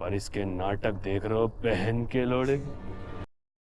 पर इसके नाटक देख रहे हो बहन के लोड़े